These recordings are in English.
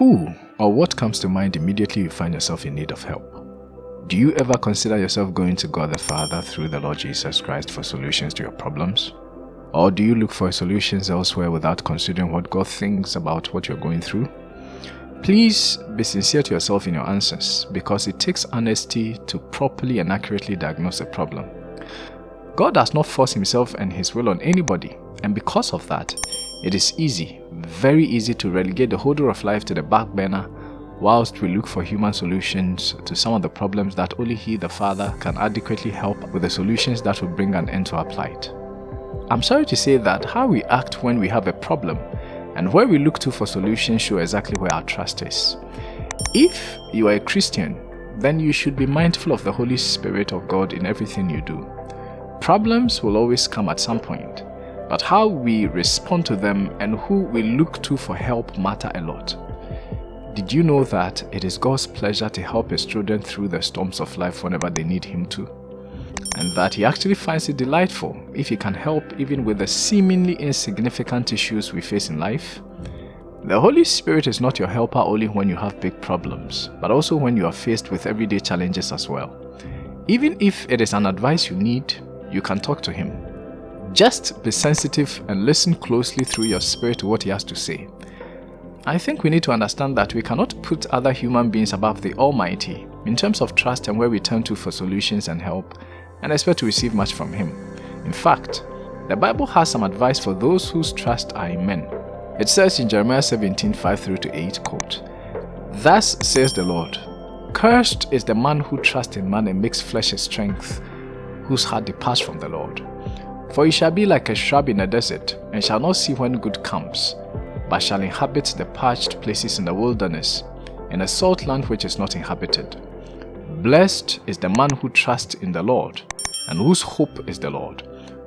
Who or what comes to mind immediately you find yourself in need of help? Do you ever consider yourself going to God the Father through the Lord Jesus Christ for solutions to your problems? Or do you look for solutions elsewhere without considering what God thinks about what you're going through? Please be sincere to yourself in your answers because it takes honesty to properly and accurately diagnose a problem. God does not force himself and his will on anybody and because of that, it is easy, very easy to relegate the holder of life to the back burner whilst we look for human solutions to some of the problems that only He the Father can adequately help with the solutions that will bring an end to our plight. I'm sorry to say that how we act when we have a problem and where we look to for solutions show exactly where our trust is. If you are a Christian, then you should be mindful of the Holy Spirit of God in everything you do. Problems will always come at some point, but how we respond to them and who we look to for help matter a lot. Did you know that it is God's pleasure to help his children through the storms of life whenever they need him to? And that he actually finds it delightful if he can help even with the seemingly insignificant issues we face in life? The Holy Spirit is not your helper only when you have big problems, but also when you are faced with everyday challenges as well. Even if it is an advice you need, you can talk to him. Just be sensitive and listen closely through your spirit to what he has to say. I think we need to understand that we cannot put other human beings above the Almighty in terms of trust and where we turn to for solutions and help and expect to receive much from Him. In fact, the Bible has some advice for those whose trust are in men. It says in Jeremiah 17 5 through to 8, quote, Thus says the Lord, Cursed is the man who trusts in man and makes flesh his strength, whose heart departs from the Lord. For he shall be like a shrub in a desert, and shall not see when good comes, but shall inhabit the parched places in the wilderness, in a salt land which is not inhabited. Blessed is the man who trusts in the Lord, and whose hope is the Lord.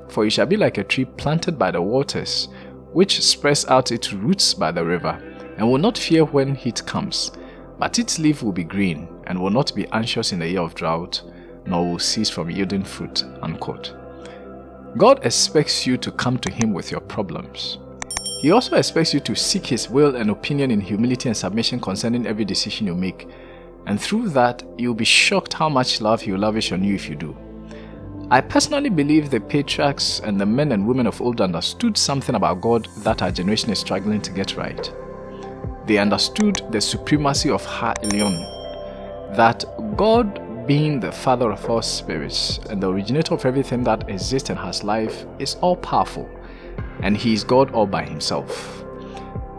For he shall be like a tree planted by the waters, which spreads out its roots by the river, and will not fear when heat comes, but its leaf will be green, and will not be anxious in the year of drought, nor will cease from yielding fruit. Unquote. God expects you to come to Him with your problems. He also expects you to seek His will and opinion in humility and submission concerning every decision you make, and through that, you'll be shocked how much love He will lavish on you if you do. I personally believe the patriarchs and the men and women of old understood something about God that our generation is struggling to get right. They understood the supremacy of Ha Elyon, that God being the father of all spirits and the originator of everything that exists and has life is all powerful and he is God all by himself.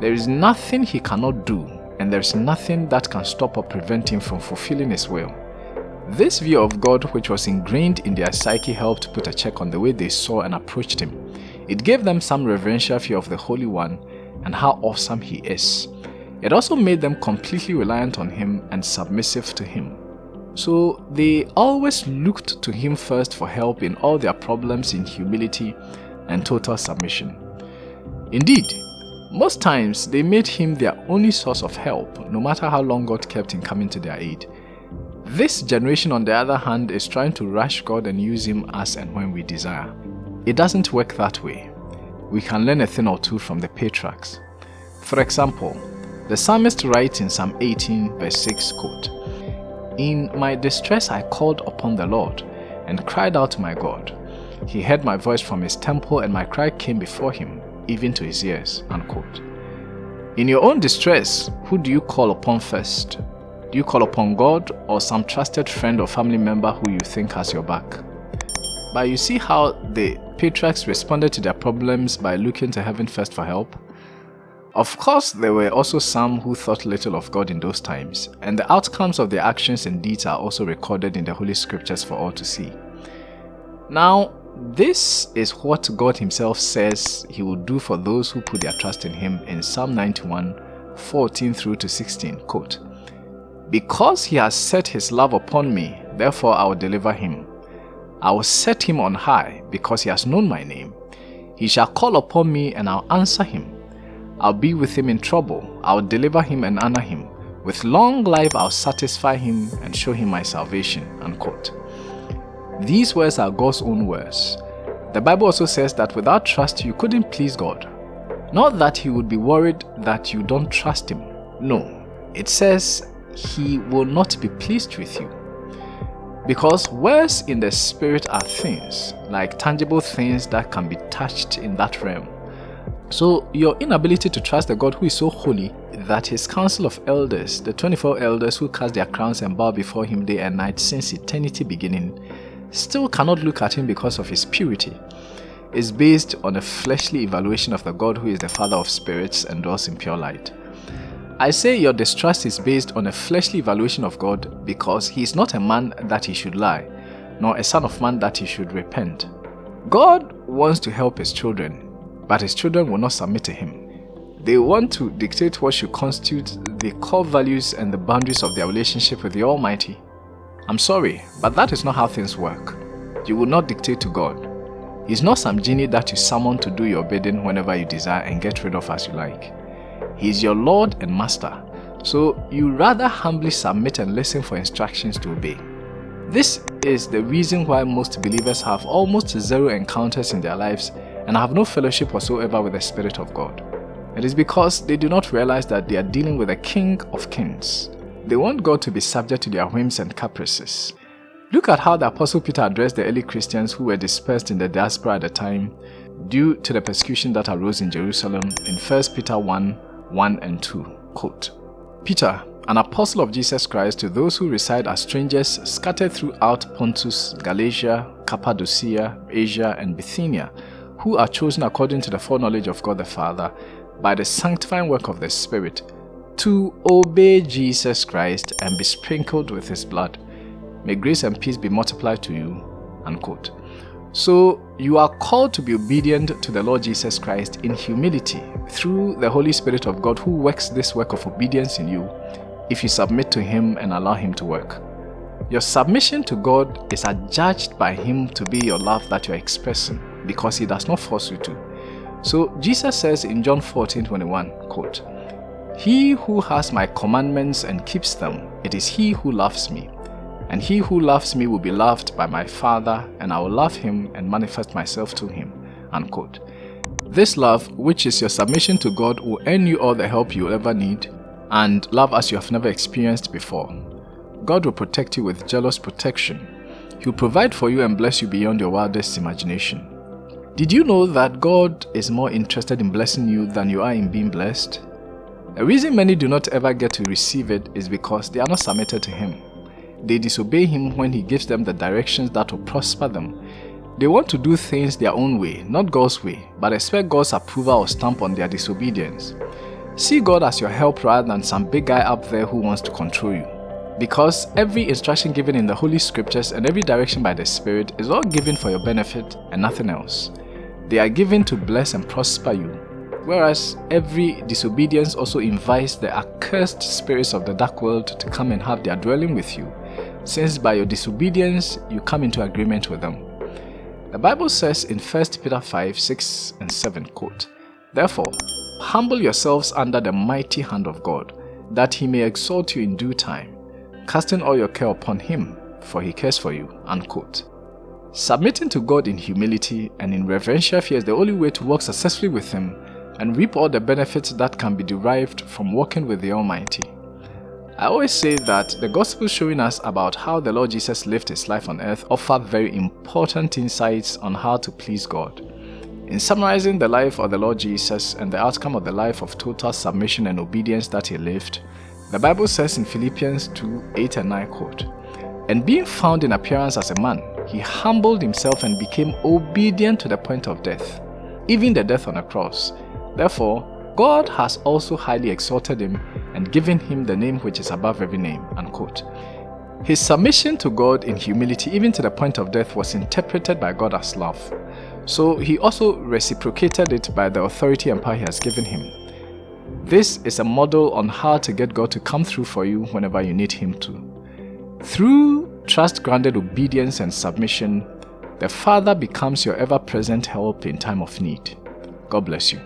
There is nothing he cannot do and there is nothing that can stop or prevent him from fulfilling his will. This view of God which was ingrained in their psyche helped put a check on the way they saw and approached him. It gave them some reverential fear of the Holy One and how awesome he is. It also made them completely reliant on him and submissive to him. So they always looked to him first for help in all their problems in humility and total submission. Indeed, most times they made him their only source of help, no matter how long God kept in coming to their aid. This generation, on the other hand, is trying to rush God and use him as and when we desire. It doesn't work that way. We can learn a thing or two from the patriarchs. For example, the psalmist writes in Psalm 18 verse 6 quote, In my distress I called upon the Lord and cried out to my God. He heard my voice from his temple and my cry came before him, even to his ears. Unquote. In your own distress, who do you call upon first? Do you call upon God or some trusted friend or family member who you think has your back? But you see how the patriarchs responded to their problems by looking to heaven first for help? Of course, there were also some who thought little of God in those times, and the outcomes of their actions and deeds are also recorded in the Holy Scriptures for all to see. Now, this is what God himself says he will do for those who put their trust in him in Psalm 91, 14 through to 16, quote, Because he has set his love upon me, therefore I will deliver him. I will set him on high, because he has known my name. He shall call upon me, and I'll answer him. I'll be with him in trouble. I'll deliver him and honor him. With long life I'll satisfy him and show him my salvation. Unquote. These words are God's own words. The Bible also says that without trust you couldn't please God. Not that he would be worried that you don't trust him. No, it says he will not be pleased with you. Because words in the spirit are things, like tangible things that can be touched in that realm. So your inability to trust the God who is so holy that his council of elders, the 24 elders who cast their crowns and bow before him day and night since eternity beginning, still cannot look at him because of his purity, is based on a fleshly evaluation of the God who is the Father of spirits and dwells in pure light. I say your distrust is based on a fleshly evaluation of God because he is not a man that he should lie, nor a son of man that he should repent. God wants to help his children, but his children will not submit to him. They want to dictate what should constitute the core values and the boundaries of their relationship with the Almighty. I'm sorry, but that is not how things work. You will not dictate to God. He's not some genie that you summon to do your bidding whenever you desire and get rid of as you like. He is your Lord and Master, so you rather humbly submit and listen for instructions to obey. This is the reason why most believers have almost zero encounters in their lives and have no fellowship whatsoever with the Spirit of God. It is because they do not realize that they are dealing with the King of Kings. They want God to be subject to their whims and caprices. Look at how the Apostle Peter addressed the early Christians who were dispersed in the diaspora at the time due to the persecution that arose in Jerusalem in 1 Peter 1 1 and 2. Quote, Peter, an apostle of Jesus Christ to those who reside as strangers scattered throughout Pontus, Galatia, Cappadocia, Asia, and Bithynia, who are chosen according to the foreknowledge of God the Father, by the sanctifying work of the Spirit, to obey Jesus Christ and be sprinkled with his blood. May grace and peace be multiplied to you. Unquote. So you are called to be obedient to the Lord Jesus Christ in humility through the Holy Spirit of God who works this work of obedience in you if you submit to Him and allow Him to work. Your submission to God is adjudged by Him to be your love that you are expressing because He does not force you to. So Jesus says in John 14 21, quote, He who has my commandments and keeps them, it is he who loves me. And he who loves me will be loved by my Father, and I will love him and manifest myself to him. Unquote. This love, which is your submission to God, will earn you all the help you will ever need, and love as you have never experienced before. God will protect you with jealous protection. He will provide for you and bless you beyond your wildest imagination. Did you know that God is more interested in blessing you than you are in being blessed? The reason many do not ever get to receive it is because they are not submitted to Him. They disobey him when he gives them the directions that will prosper them. They want to do things their own way, not God's way, but expect God's approval or stamp on their disobedience. See God as your help rather than some big guy up there who wants to control you. Because every instruction given in the Holy Scriptures and every direction by the Spirit is all given for your benefit and nothing else. They are given to bless and prosper you, whereas every disobedience also invites the accursed spirits of the dark world to come and have their dwelling with you since by your disobedience you come into agreement with them. The Bible says in 1 Peter 5, 6 and 7, quote, Therefore, humble yourselves under the mighty hand of God, that he may exalt you in due time, casting all your care upon him, for he cares for you. Unquote. Submitting to God in humility and in reverential fear is the only way to work successfully with him and reap all the benefits that can be derived from working with the Almighty. I always say that the Gospel showing us about how the Lord Jesus lived his life on earth offer very important insights on how to please God. In summarizing the life of the Lord Jesus and the outcome of the life of total submission and obedience that he lived, the Bible says in Philippians 2 8 and 9 quote, And being found in appearance as a man, he humbled himself and became obedient to the point of death, even the death on a cross. Therefore, God has also highly exalted him and given him the name which is above every name. Unquote. His submission to God in humility, even to the point of death, was interpreted by God as love. So he also reciprocated it by the authority and power he has given him. This is a model on how to get God to come through for you whenever you need him to. Through trust-grounded obedience and submission, the Father becomes your ever-present help in time of need. God bless you.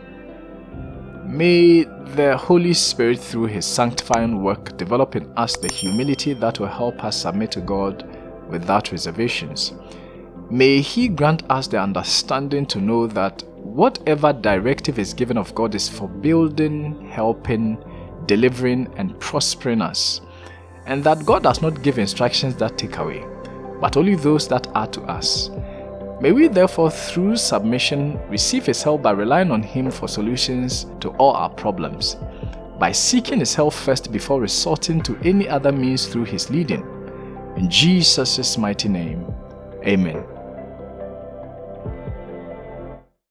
May the Holy Spirit through His sanctifying work develop in us the humility that will help us submit to God without reservations. May He grant us the understanding to know that whatever directive is given of God is for building, helping, delivering, and prospering us, and that God does not give instructions that take away, but only those that are to us. May we therefore, through submission, receive His help by relying on Him for solutions to all our problems, by seeking His help first before resorting to any other means through His leading. In Jesus' mighty name, Amen.